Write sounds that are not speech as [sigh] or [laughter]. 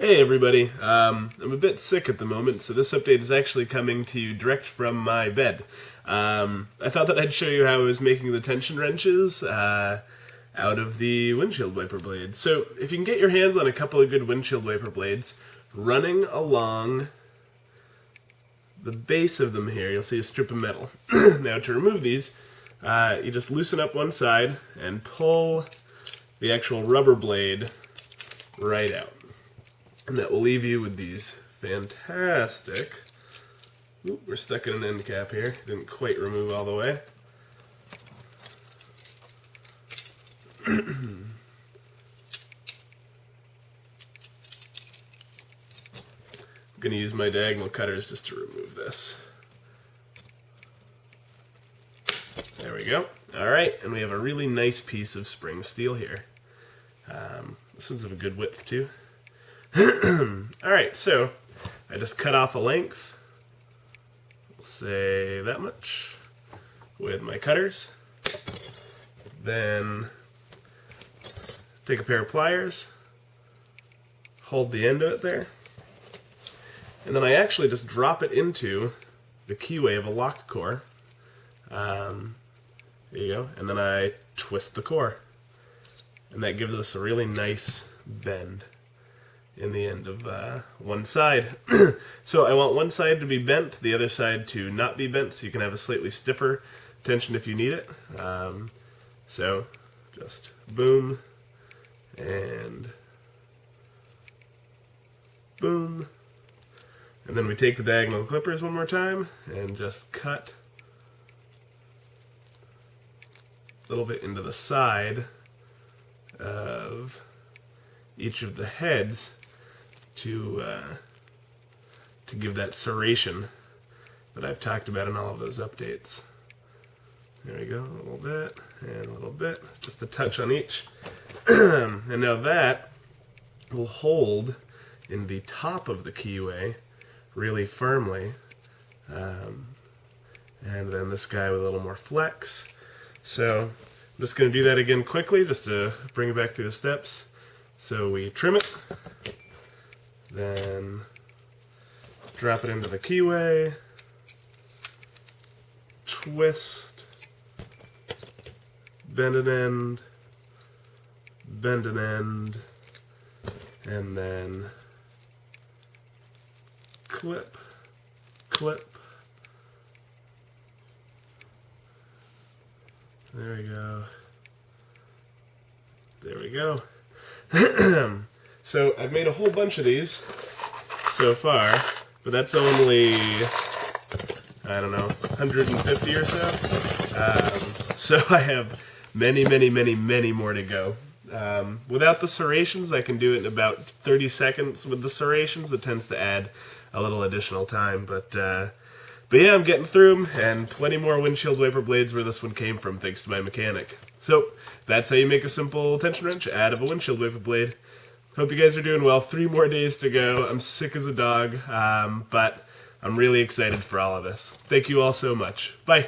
Hey everybody, um, I'm a bit sick at the moment, so this update is actually coming to you direct from my bed. Um, I thought that I'd show you how I was making the tension wrenches uh, out of the windshield wiper blades. So if you can get your hands on a couple of good windshield wiper blades, running along the base of them here, you'll see a strip of metal. [coughs] now to remove these, uh, you just loosen up one side and pull the actual rubber blade right out. And that will leave you with these fantastic... We're stuck in an end cap here. Didn't quite remove all the way. [clears throat] I'm going to use my diagonal cutters just to remove this. There we go. Alright, and we have a really nice piece of spring steel here. Um, this one's of a good width too. [clears throat] Alright, so I just cut off a length, say that much, with my cutters. Then take a pair of pliers, hold the end of it there, and then I actually just drop it into the keyway of a lock core. Um, there you go. And then I twist the core. And that gives us a really nice bend in the end of uh, one side. [clears throat] so I want one side to be bent, the other side to not be bent, so you can have a slightly stiffer tension if you need it. Um, so just boom and boom. And then we take the diagonal clippers one more time and just cut a little bit into the side of each of the heads to uh, to give that serration that I've talked about in all of those updates. There we go, a little bit, and a little bit, just a touch on each. [clears throat] and now that will hold in the top of the keyway really firmly. Um, and then this guy with a little more flex. So I'm just going to do that again quickly just to bring it back through the steps. So we trim it, then drop it into the keyway, twist, bend an end, bend an end, and then clip, clip. There we go. There we go. [clears throat] so I've made a whole bunch of these so far, but that's only, I don't know, 150 or so. Um, so [laughs] I have many, many, many, many more to go. Um, without the serrations, I can do it in about 30 seconds. With the serrations, it tends to add a little additional time, but uh, but yeah, I'm getting through them, and plenty more windshield wiper blades where this one came from, thanks to my mechanic. So, that's how you make a simple tension wrench out of a windshield wiper blade. Hope you guys are doing well. Three more days to go. I'm sick as a dog, um, but I'm really excited for all of this. Thank you all so much. Bye.